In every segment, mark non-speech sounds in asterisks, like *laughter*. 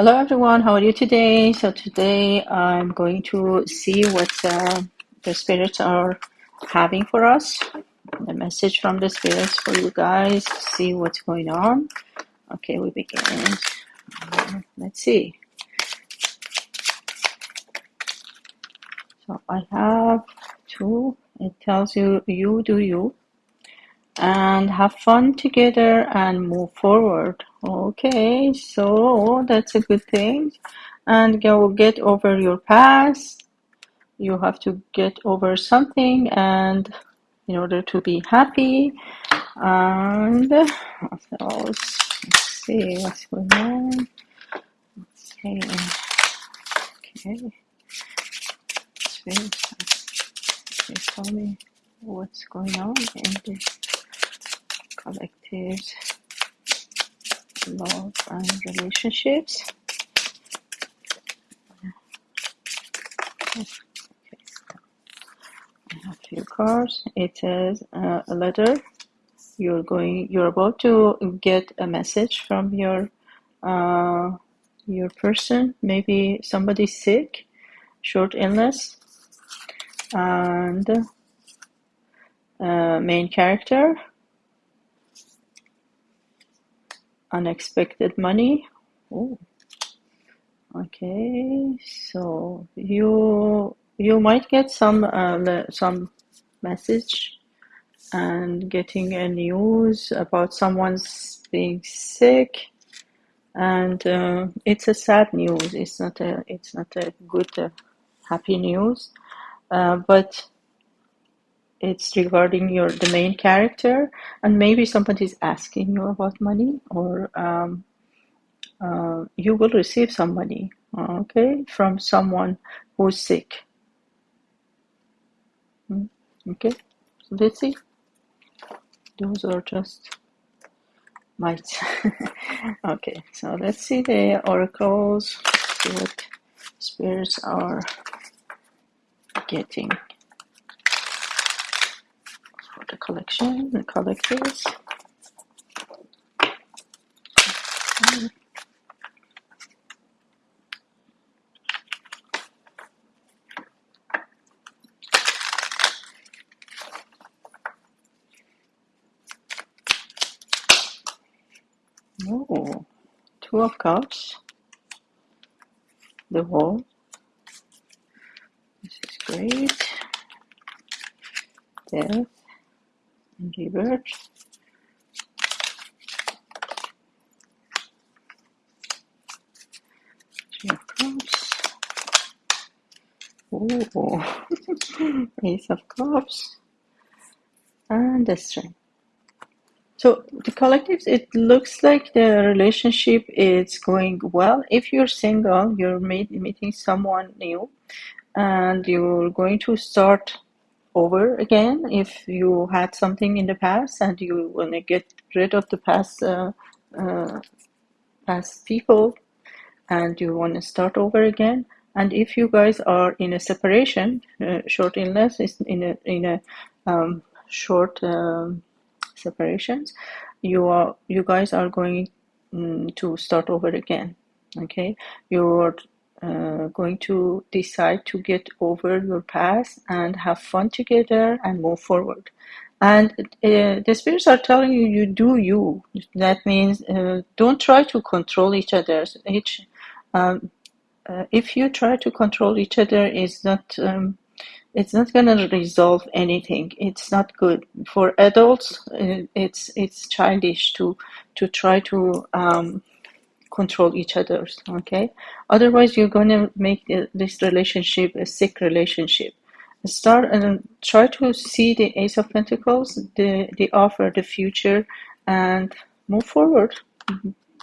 Hello everyone, how are you today? So today I'm going to see what uh, the spirits are having for us. The message from the spirits for you guys. To see what's going on. Okay, we begin. Let's see. So I have two. It tells you you do you and have fun together and move forward. Okay, so that's a good thing. And go get over your past. You have to get over something and in order to be happy. And else? Let's see what's going on. Okay, okay. Tell me what's going on in this collective love and relationships. I have few cards. It says uh, a letter. You're going. You're about to get a message from your uh, your person. Maybe somebody sick, short illness, and uh, main character unexpected money. Oh, okay. So you you might get some uh, some message and getting a news about someone's being sick, and uh, it's a sad news. It's not a it's not a good uh, happy news, uh, but it's regarding your the main character and maybe somebody's asking you about money or um, uh, you will receive some money okay from someone who's sick. Hmm, okay so let's see. Those are just mites. *laughs* Okay so let's see the oracles see what spirits are getting the collection the collectors. Oh two of cups. The wall this is great. Death rebirth three of ace of cups. And the strength So the collectives, it looks like the relationship is going well. If you're single, you're meet, meeting someone new, and you're going to start over again. If you had something in the past and you want to get rid of the past uh, uh, past people, and you want to start over again. And if you guys are in a separation, uh, short illness is in a in a um, short. Um, separations, you are you guys are going mm, to start over again. Okay, you're uh, going to decide to get over your past and have fun together and move forward. And uh, the spirits are telling you, you do you. That means uh, don't try to control each other. Each, um, uh, if you try to control each other, is not um, it's not going to resolve anything it's not good for adults uh, it's it's childish to to try to um, control each other's okay? Otherwise you're going to make this relationship a sick relationship. Start and try to see the ace of pentacles the the offer the future and move forward.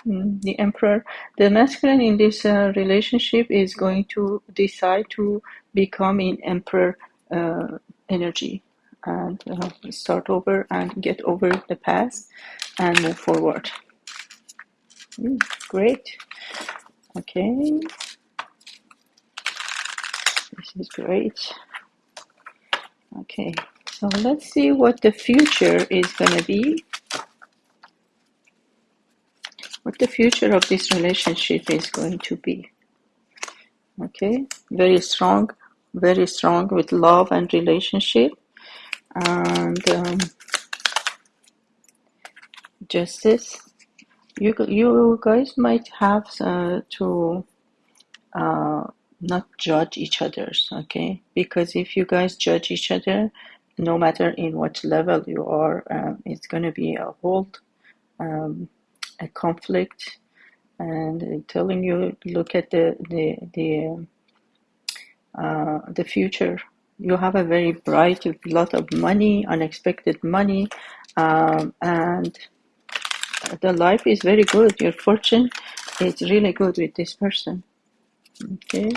Mm, the emperor. The masculine in this uh, relationship is going to decide to become in emperor uh, energy and uh, start over and get over the past and move forward mm, great okay this is great okay so let's see what the future is going to be what the future of this relationship is going to be. Okay, very strong, very strong with love and relationship, and um, justice. You you guys might have uh, to uh, not judge each other's. Okay, because if you guys judge each other, no matter in what level you are, um, it's going to be a whole um, a conflict and telling you look at the the the uh, the future. You have a very bright, lot of money, unexpected money, um, and the life is very good. Your fortune is really good with this person. Okay,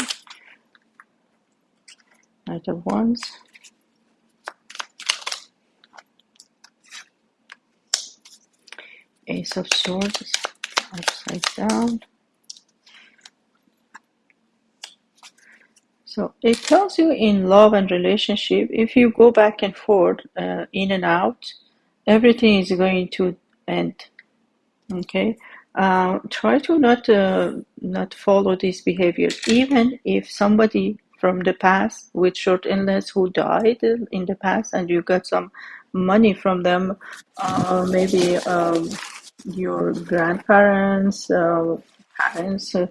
Knight of Wands. Ace of Swords upside down. So it tells you in love and relationship, if you go back and forth, uh, in and out, everything is going to end. Okay, uh, try to not uh, not follow these behaviors. Even if somebody from the past with short illness who died in the past, and you got some money from them, uh, maybe um, your grandparents, uh, parents uh,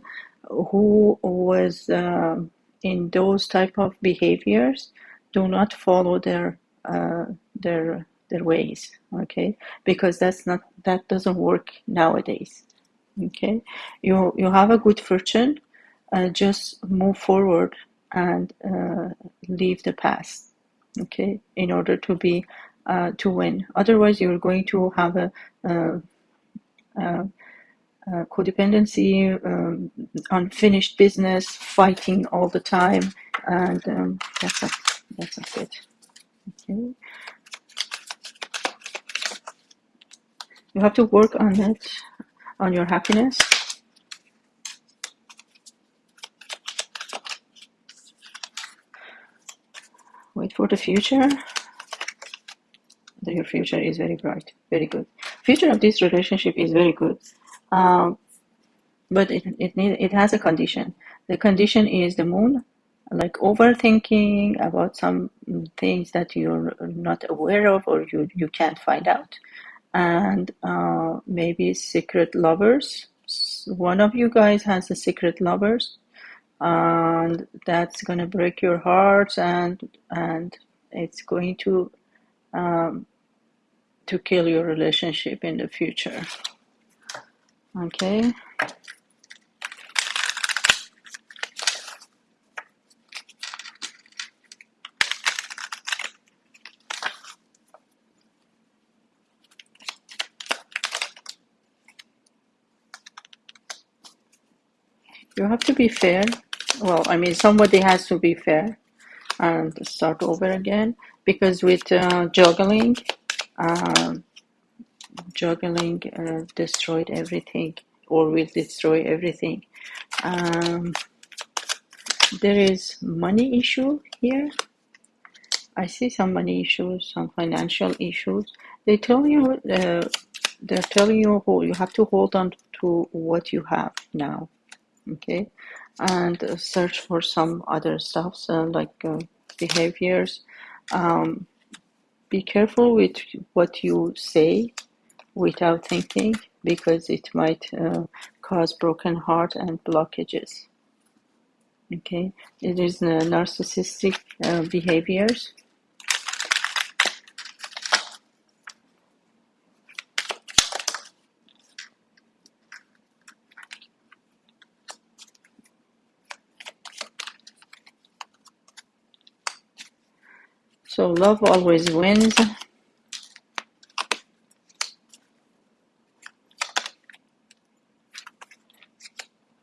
who was uh, in those type of behaviors, do not follow their uh, their their ways. Okay, because that's not that doesn't work nowadays. Okay, you you have a good fortune. Uh, just move forward and uh, leave the past. Okay, in order to be to win. Otherwise, you're going to have a uh, uh, codependency, um, unfinished business, fighting all the time, and um, that's not that's not good. Okay, you have to work on it, on your happiness. Wait for the future. Your future is very bright, very good future of this relationship is very good, um, but it it need, it has a condition. The condition is the moon, like overthinking about some things that you're not aware of or you you can't find out, and uh, maybe secret lovers. One of you guys has a secret lovers, and that's gonna break your heart and and it's going to um, to kill your relationship in the future. Okay. You have to be fair. Well, I mean, somebody has to be fair and start over again because with uh, juggling, um, juggling uh, destroyed everything or will destroy everything. Um, there is money issue here. I see some money issues, some financial issues. They tell you, uh, they're telling you you have to hold on to what you have now, okay, and uh, search for some other stuff, so like uh, behaviors. Um, be careful with what you say without thinking because it might uh, cause broken heart and blockages. Okay, it is uh, narcissistic uh, behaviors. So love always wins.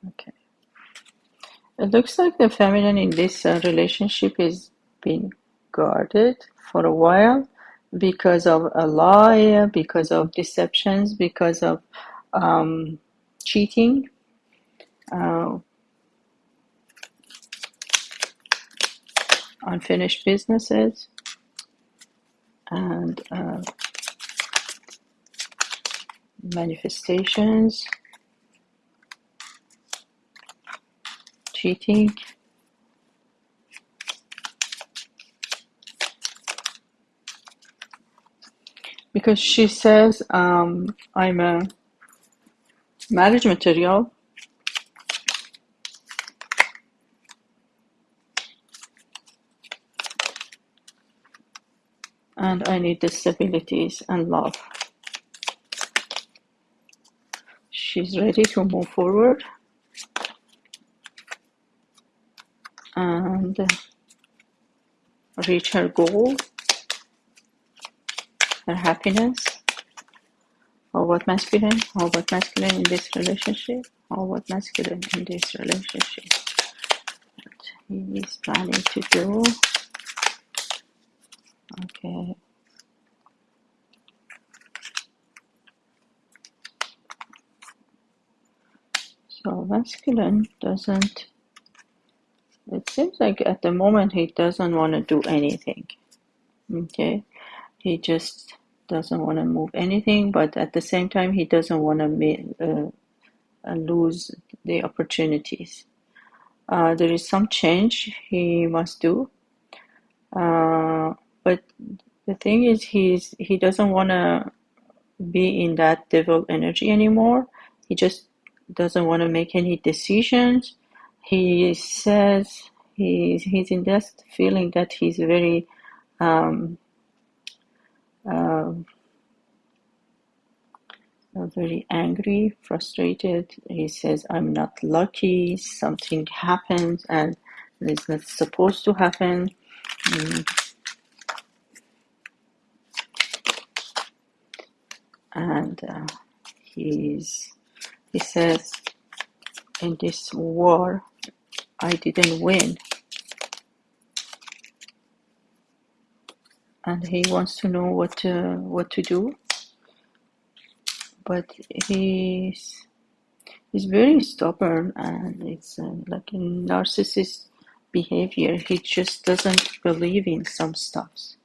Okay. It looks like the feminine in this uh, relationship is being guarded for a while because of a lie, because of deceptions, because of um, cheating. Uh, unfinished businesses and uh, manifestations, cheating, because she says um, I'm a marriage material and I need the stabilities and love. She's ready to move forward and reach her goal, her happiness. Or what masculine? Or what masculine in this relationship? Or what masculine in this relationship? What he is planning to do. Okay. So masculine doesn't, it seems like at the moment he doesn't want to do anything. Okay. He just doesn't want to move anything, but at the same time, he doesn't want to uh, lose the opportunities. Uh, there is some change he must do. Uh, but the thing is, he's he doesn't want to be in that devil energy anymore. He just doesn't want to make any decisions. He says he's he's in that feeling that he's very um, uh, very angry, frustrated. He says, "I'm not lucky. Something happens, and it's not supposed to happen." Mm. And uh, he's he says, "In this war, I didn't win." and he wants to know what to, what to do. But he's he's very stubborn and it's uh, like a narcissist behavior. He just doesn't believe in some stuffs.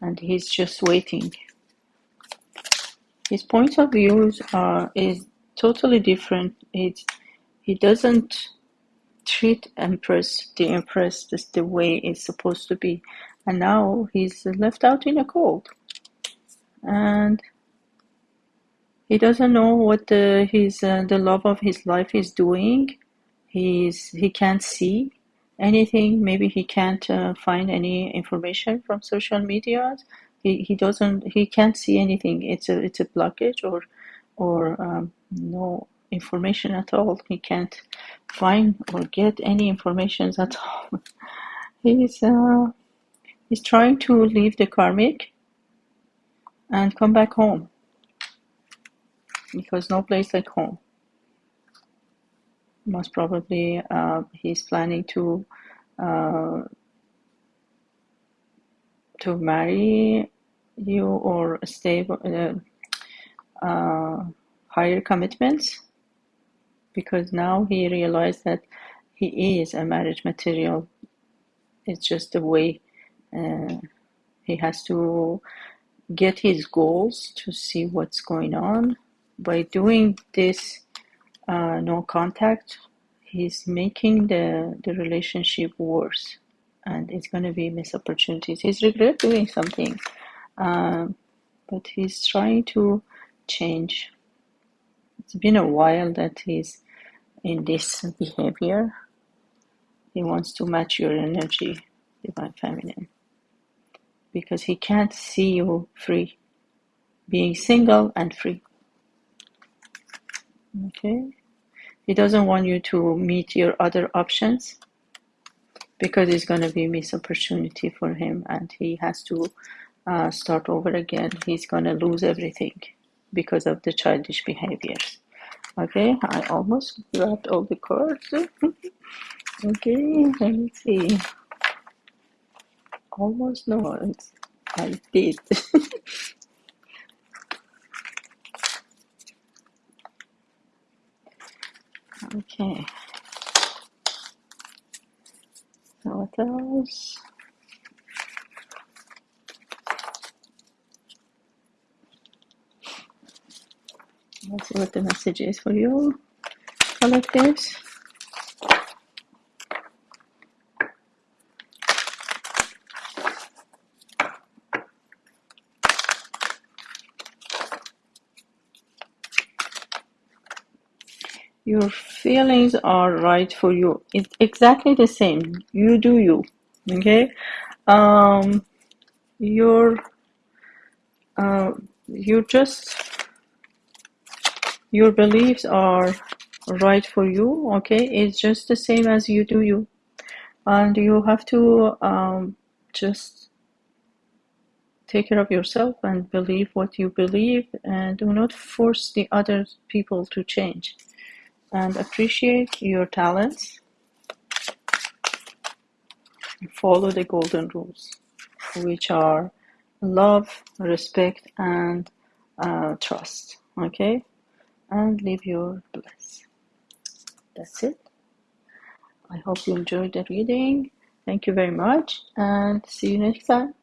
And he's just waiting his point of views are is totally different. It's he doesn't treat empress the empress just the way it's supposed to be. And now he's left out in a cold. And he doesn't know what the, his uh, the love of his life is doing. He's he can't see anything. Maybe he can't uh, find any information from social media he, he doesn't he can't see anything. It's a it's a blockage or or um, no information at all. He can't find or get any information at all. *laughs* He's uh, He's trying to leave the karmic and come back home because no place like home. Most probably, uh, he's planning to uh, to marry you or stay uh, uh, higher commitments because now he realized that he is a marriage material. It's just the way uh, he has to get his goals to see what's going on. By doing this uh, no contact, he's making the, the relationship worse and it's going to be missed opportunities. He's regret doing something, um, but he's trying to change. It's been a while that he's in this behavior. He wants to match your energy, divine feminine because he can't see you free, being single and free. Okay? He doesn't want you to meet your other options because it's going to be a missed opportunity for him and he has to uh, start over again. He's to lose everything because of the childish behaviors. Okay, I almost grabbed all the cards. *laughs* okay, let me see almost no, I did. *laughs* okay. What else? Let's see what the message is for you collectives. Your feelings are right for you. It's exactly the same. You do you. Okay? Um, you're, uh, you're just your beliefs are right for you. Okay. It's just the same as you do you, and you have to um, just take care of yourself and believe what you believe, and do not force the other people to change. And appreciate your talents follow the golden rules, which are love, respect, and uh, trust. Okay, and live your bliss. That's it. I hope you enjoyed the reading. Thank you very much, and see you next time.